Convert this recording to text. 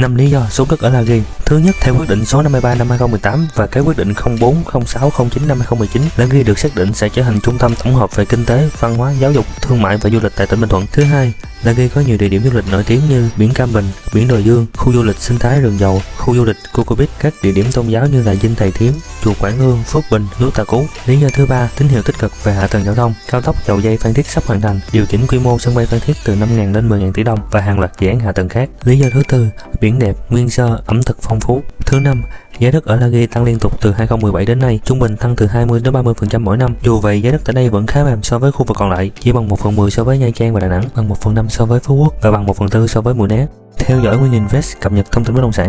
5 lý do xuống cất ở La Ghi. Thứ nhất, theo quyết định số 53 năm 2018 và cái quyết định 040609 năm 2019, Lan Ghi được xác định sẽ trở thành trung tâm tổng hợp về kinh tế, văn hóa, giáo dục, thương mại và du lịch tại tỉnh Bình Thuận. Thứ hai, Lan Ghi có nhiều địa điểm du lịch nổi tiếng như biển Cam Bình, biển Đồi Dương, khu du lịch sinh thái rừng dầu, khu du lịch Coco Beach, các địa điểm tôn giáo như là Dinh Thầy Thiếm, chùa Quảng Hương, Phước Bình, núi Tà Cú. Lý do thứ ba, tín hiệu tích cực về hạ tầng giao thông, cao tốc dầu dây Phan Thiết sắp hoàn thành, điều chỉnh quy mô sân bay Phan Thiết từ 5.000 đến 10.000 tỷ đồng và hàng loạt dự án hạ tầng khác. Lý do thứ tư, biển đẹp, nguyên sơ, ẩm thực phong phú. Thứ năm, giá đất ở La Ghi tăng liên tục từ 2017 đến nay, trung bình tăng từ 20 đến 30% mỗi năm. Dù vậy, giá đất tại đây vẫn khá mềm so với khu vực còn lại, chỉ bằng 1 phần 10 so với Nha Trang và Đà Nẵng, bằng 1 phần 5 so với Phú Quốc và bằng 1 phần 4 so với Mũi Né. Theo dõi Nguyên Invest cập nhật thông tin bất động sản.